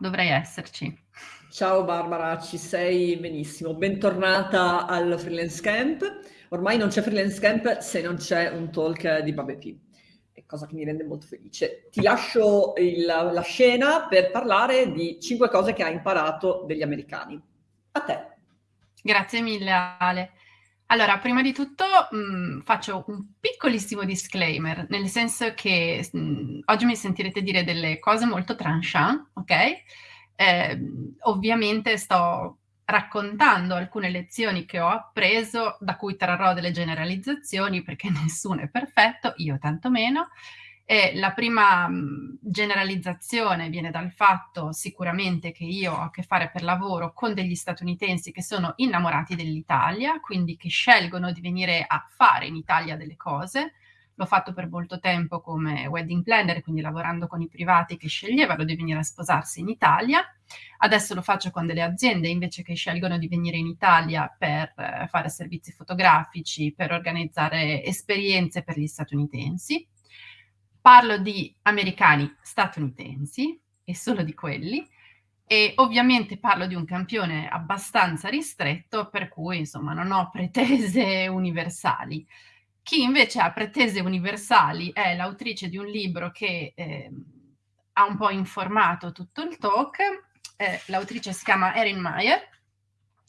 dovrei esserci. Ciao Barbara, ci sei benissimo. Bentornata al Freelance Camp. Ormai non c'è Freelance Camp se non c'è un talk di Babepi, cosa che mi rende molto felice. Ti lascio il, la scena per parlare di cinque cose che hai imparato degli americani. A te. Grazie mille Ale. Allora, prima di tutto mh, mm, faccio un piccolissimo disclaimer, nel senso che mh, mm, oggi mi sentirete dire delle cose molto tranchant, ok? Eh, ovviamente sto raccontando alcune lezioni che ho appreso, da cui trarrò delle generalizzazioni, perché nessuno è perfetto, io tanto meno, e la prima generalizzazione viene dal fatto sicuramente che io ho a che fare per lavoro con degli statunitensi che sono innamorati dell'Italia, quindi che scelgono di venire a fare in Italia delle cose. L'ho fatto per molto tempo come wedding planner, quindi lavorando con i privati che sceglievano di venire a sposarsi in Italia. Adesso lo faccio con delle aziende invece che scelgono di venire in Italia per eh, fare servizi fotografici, per organizzare esperienze per gli statunitensi parlo di americani statunitensi e solo di quelli e ovviamente parlo di un campione abbastanza ristretto per cui insomma non ho pretese universali. Chi invece ha pretese universali è l'autrice di un libro che eh, ha un po' informato tutto il talk, eh, l'autrice si chiama Erin Meyer,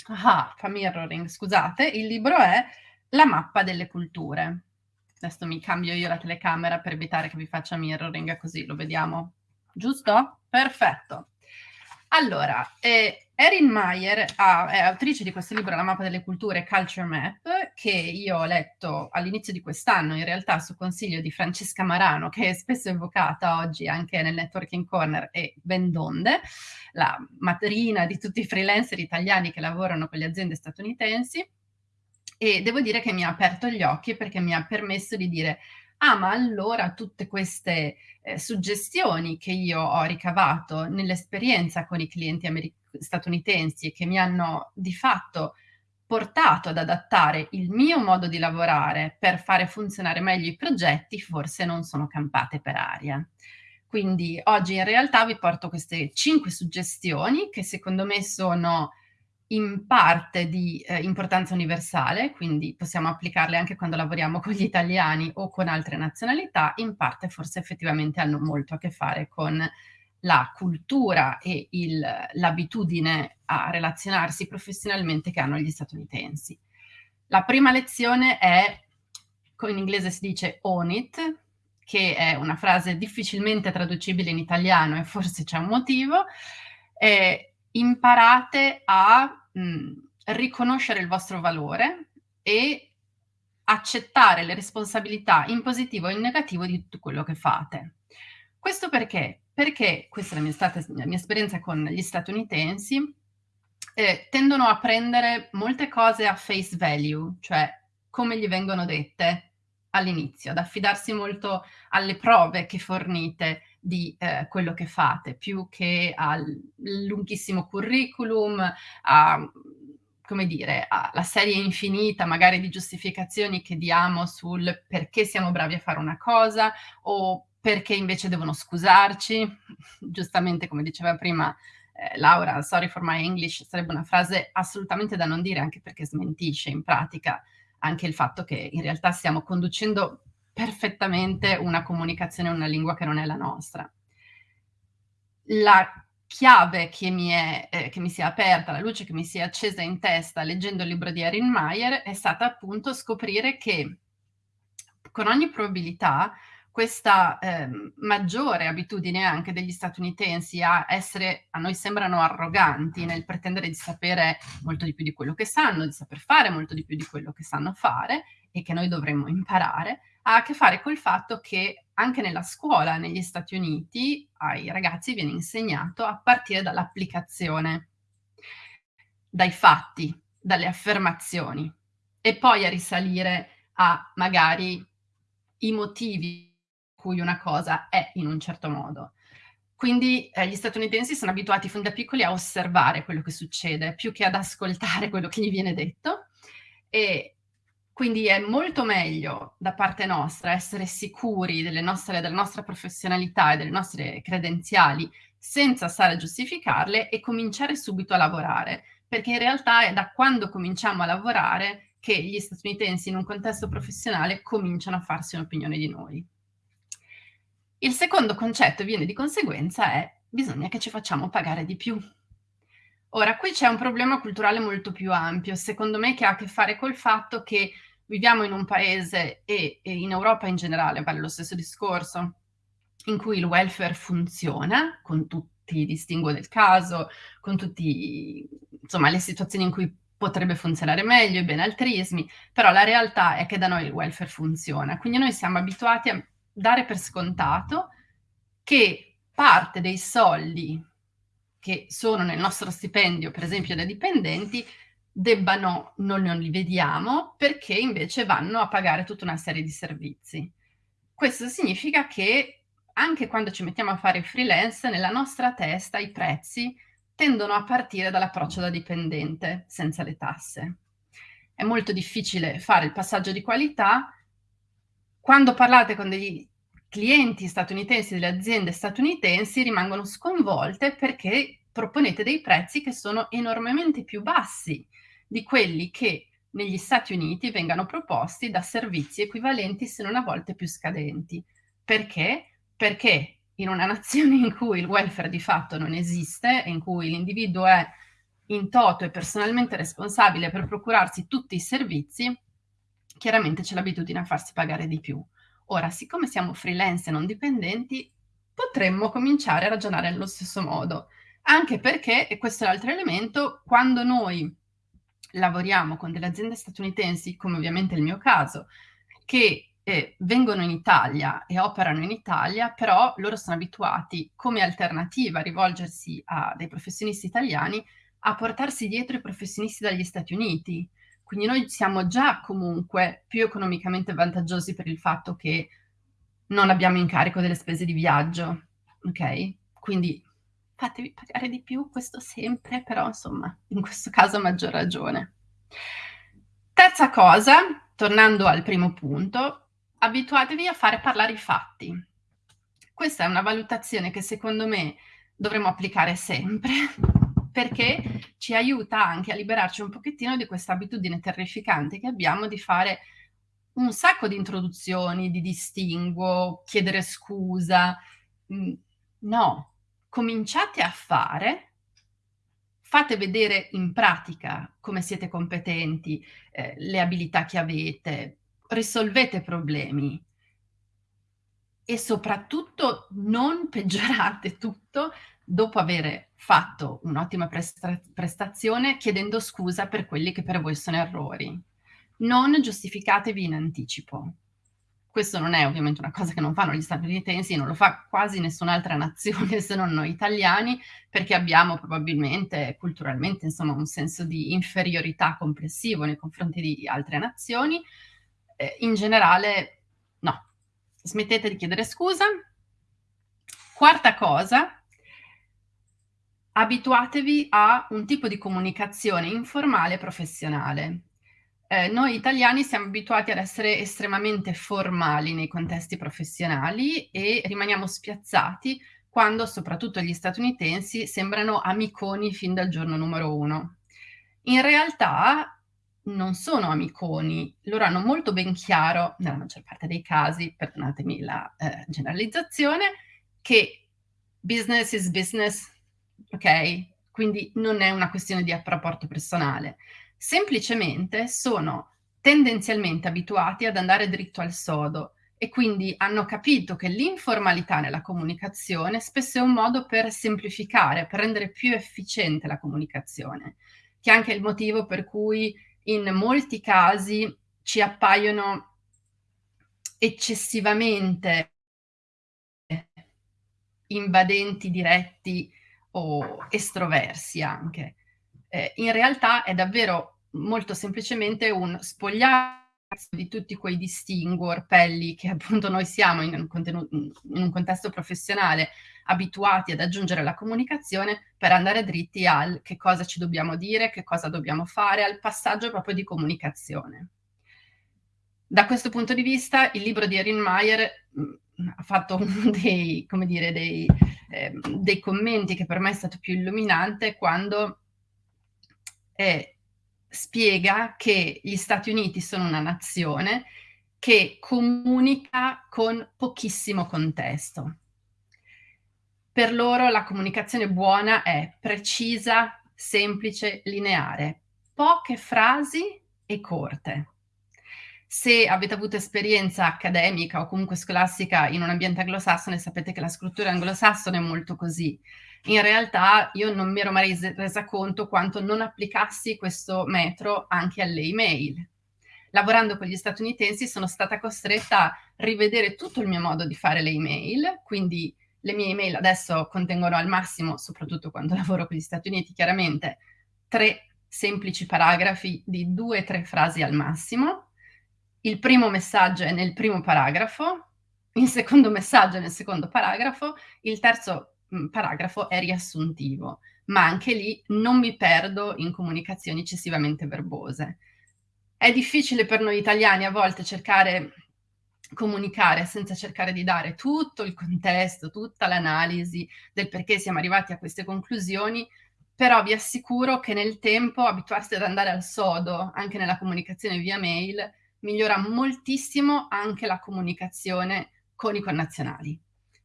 ah, fa mirroring, scusate, il libro è La mappa delle culture. Adesso mi cambio io la telecamera per evitare che vi faccia mirroring, così lo vediamo. Giusto? Perfetto. Allora, eh, Erin Meyer ha, è autrice di questo libro, La mappa delle culture Culture Map, che io ho letto all'inizio di quest'anno, in realtà su consiglio di Francesca Marano, che è spesso evocata oggi anche nel Networking Corner, e ben donde, la madrina di tutti i freelancer italiani che lavorano con le aziende statunitensi e devo dire che mi ha aperto gli occhi perché mi ha permesso di dire ah ma allora tutte queste eh, suggestioni che io ho ricavato nell'esperienza con i clienti statunitensi che mi hanno di fatto portato ad adattare il mio modo di lavorare per fare funzionare meglio i progetti forse non sono campate per aria. Quindi oggi in realtà vi porto queste cinque suggestioni che secondo me sono in parte di eh, importanza universale, quindi possiamo applicarle anche quando lavoriamo con gli italiani o con altre nazionalità, in parte forse effettivamente hanno molto a che fare con la cultura e l'abitudine a relazionarsi professionalmente che hanno gli statunitensi. La prima lezione è, in inglese si dice own it, che è una frase difficilmente traducibile in italiano e forse c'è un motivo, eh, imparate a mh, mm, riconoscere il vostro valore e accettare le responsabilità in positivo e in negativo di tutto quello che fate. Questo perché? Perché, questa è la mia, stata, la mia esperienza con gli statunitensi, eh, tendono a prendere molte cose a face value, cioè come gli vengono dette all'inizio, ad affidarsi molto alle prove che fornite, di eh, quello che fate, più che al lunghissimo curriculum, a, come dire, alla serie infinita magari di giustificazioni che diamo sul perché siamo bravi a fare una cosa o perché invece devono scusarci. Giustamente, come diceva prima eh, Laura, sorry for my English, sarebbe una frase assolutamente da non dire, anche perché smentisce in pratica anche il fatto che in realtà stiamo conducendo perfettamente una comunicazione, una lingua che non è la nostra. La chiave che mi, è, eh, che mi si è aperta, la luce che mi si è accesa in testa leggendo il libro di Erin Meyer è stata appunto scoprire che con ogni probabilità questa eh, maggiore abitudine anche degli statunitensi a essere, a noi sembrano arroganti nel pretendere di sapere molto di più di quello che sanno, di saper fare molto di più di quello che sanno fare e che noi dovremmo imparare, ha a che fare col fatto che anche nella scuola negli Stati Uniti ai ragazzi viene insegnato a partire dall'applicazione, dai fatti, dalle affermazioni e poi a risalire a magari i motivi cui una cosa è in un certo modo. Quindi eh, gli statunitensi sono abituati fin da piccoli a osservare quello che succede, più che ad ascoltare quello che gli viene detto. E quindi è molto meglio da parte nostra essere sicuri nostre, della nostra professionalità e delle nostre credenziali senza stare a giustificarle e cominciare subito a lavorare, perché in realtà è da quando cominciamo a lavorare che gli statunitensi in un contesto professionale cominciano a farsi un'opinione di noi. Il secondo concetto viene di conseguenza è bisogna che ci facciamo pagare di più. Ora, qui c'è un problema culturale molto più ampio, secondo me, che ha a che fare col fatto che viviamo in un paese e, e in Europa in generale, vale lo stesso discorso, in cui il welfare funziona, con tutti i distinguo del caso, con tutte le situazioni in cui potrebbe funzionare meglio, i benaltrismi, però la realtà è che da noi il welfare funziona, quindi noi siamo abituati a dare per scontato che parte dei soldi che sono nel nostro stipendio, per esempio da dipendenti, debbano, noi non li vediamo, perché invece vanno a pagare tutta una serie di servizi. Questo significa che anche quando ci mettiamo a fare freelance, nella nostra testa i prezzi tendono a partire dall'approccio da dipendente, senza le tasse. È molto difficile fare il passaggio di qualità quando parlate con degli clienti statunitensi delle aziende statunitensi rimangono sconvolte perché proponete dei prezzi che sono enormemente più bassi di quelli che negli Stati Uniti vengano proposti da servizi equivalenti se non a volte più scadenti. Perché? Perché in una nazione in cui il welfare di fatto non esiste, in cui l'individuo è in toto e personalmente responsabile per procurarsi tutti i servizi, chiaramente c'è l'abitudine a farsi pagare di più. Ora, siccome siamo freelance e non dipendenti, potremmo cominciare a ragionare nello stesso modo, anche perché, e questo è l'altro elemento, quando noi lavoriamo con delle aziende statunitensi, come ovviamente il mio caso, che eh, vengono in Italia e operano in Italia, però loro sono abituati come alternativa a rivolgersi a dei professionisti italiani a portarsi dietro i professionisti dagli Stati Uniti, quindi noi siamo già comunque più economicamente vantaggiosi per il fatto che non abbiamo incarico delle spese di viaggio, ok? Quindi fatevi pagare di più, questo sempre, però insomma, in questo caso maggior ragione. Terza cosa, tornando al primo punto, abituatevi a fare parlare i fatti. Questa è una valutazione che secondo me dovremmo applicare sempre, perché ci aiuta anche a liberarci un pochettino di questa abitudine terrificante che abbiamo di fare un sacco di introduzioni, di distinguo, chiedere scusa. Mm, no, cominciate a fare, fate vedere in pratica come siete competenti, eh, le abilità che avete, risolvete problemi e soprattutto non peggiorate tutto dopo aver fatto un'ottima presta prestazione chiedendo scusa per quelli che per voi sono errori. Non giustificatevi in anticipo. Questo non è ovviamente una cosa che non fanno gli statunitensi, non lo fa quasi nessun'altra nazione se non noi italiani, perché abbiamo probabilmente culturalmente insomma un senso di inferiorità complessivo nei confronti di altre nazioni. Eh, in generale no, smettete di chiedere scusa. Quarta cosa, abituatevi a un tipo di comunicazione informale e professionale. Eh, noi italiani siamo abituati ad essere estremamente formali nei contesti professionali e rimaniamo spiazzati quando soprattutto gli statunitensi sembrano amiconi fin dal giorno numero uno. In realtà non sono amiconi, loro hanno molto ben chiaro, nella maggior parte dei casi, perdonatemi la eh, generalizzazione, che business is business, ok? Quindi non è una questione di rapporto personale. Semplicemente sono tendenzialmente abituati ad andare dritto al sodo e quindi hanno capito che l'informalità nella comunicazione spesso è un modo per semplificare, per rendere più efficiente la comunicazione, che è anche il motivo per cui in molti casi ci appaiono eccessivamente invadenti diretti o estroversi anche. Eh, in realtà è davvero molto semplicemente un spogliarsi di tutti quei distinguo, orpelli che appunto noi siamo in un, in un contesto professionale abituati ad aggiungere la comunicazione per andare dritti al che cosa ci dobbiamo dire, che cosa dobbiamo fare, al passaggio proprio di comunicazione. Da questo punto di vista il libro di Erin Meyer ha fatto dei, come dire, dei, eh, dei commenti che per me è stato più illuminante quando eh, spiega che gli Stati Uniti sono una nazione che comunica con pochissimo contesto. Per loro la comunicazione buona è precisa, semplice, lineare, poche frasi e corte. Se avete avuto esperienza accademica o comunque scolastica in un ambiente anglosassone, sapete che la scrittura anglosassone è molto così. In realtà io non mi ero mai resa conto quanto non applicassi questo metro anche alle email. Lavorando con gli statunitensi sono stata costretta a rivedere tutto il mio modo di fare le email, quindi le mie email adesso contengono al massimo, soprattutto quando lavoro con gli Stati Uniti, chiaramente tre semplici paragrafi di due o tre frasi al massimo. Il primo messaggio è nel primo paragrafo, il secondo messaggio è nel secondo paragrafo, il terzo mh, paragrafo è riassuntivo, ma anche lì non mi perdo in comunicazioni eccessivamente verbose. È difficile per noi italiani a volte cercare comunicare senza cercare di dare tutto il contesto, tutta l'analisi del perché siamo arrivati a queste conclusioni, però vi assicuro che nel tempo abituarsi ad andare al sodo, anche nella comunicazione via mail, migliora moltissimo anche la comunicazione con i connazionali.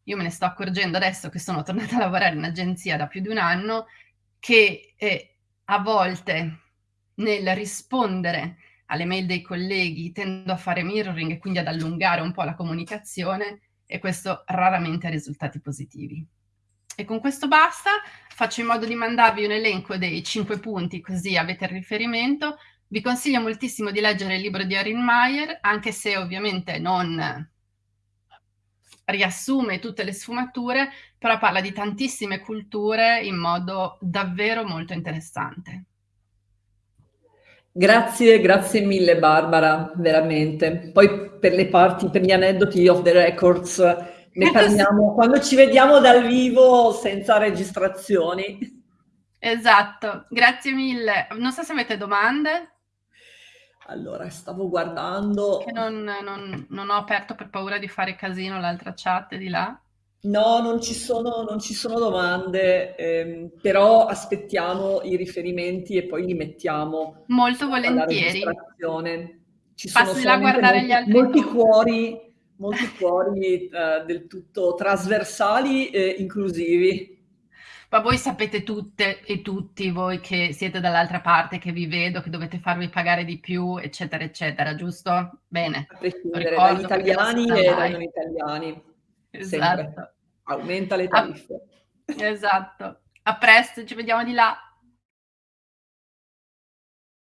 Io me ne sto accorgendo adesso che sono tornata a lavorare in agenzia da più di un anno, che eh, a volte nel rispondere alle mail dei colleghi, tendo a fare mirroring e quindi ad allungare un po' la comunicazione e questo raramente ha risultati positivi. E con questo basta, faccio in modo di mandarvi un elenco dei cinque punti così avete il riferimento. Vi consiglio moltissimo di leggere il libro di Erin Meyer, anche se ovviamente non riassume tutte le sfumature, però parla di tantissime culture in modo davvero molto interessante. Grazie, grazie mille Barbara, veramente. Poi per le parti, per gli aneddoti off the records, ne parliamo quando ci vediamo dal vivo senza registrazioni. Esatto, grazie mille. Non so se avete domande. Allora, stavo guardando... Che non, non, non ho aperto per paura di fare casino l'altra chat di là. No, non ci sono, non ci sono domande, ehm, però aspettiamo i riferimenti e poi li mettiamo molto volentieri. Ci Passi sono là a guardare molti, gli altri molti cuori, molti cuori eh, del tutto trasversali e inclusivi. Ma voi sapete tutte e tutti, voi che siete dall'altra parte, che vi vedo, che dovete farvi pagare di più, eccetera, eccetera, giusto? Bene. A prescindere dagli italiani e dai non italiani. Esatto. Sempre. Aumenta le tariffe. A... esatto. A presto, ci vediamo di là.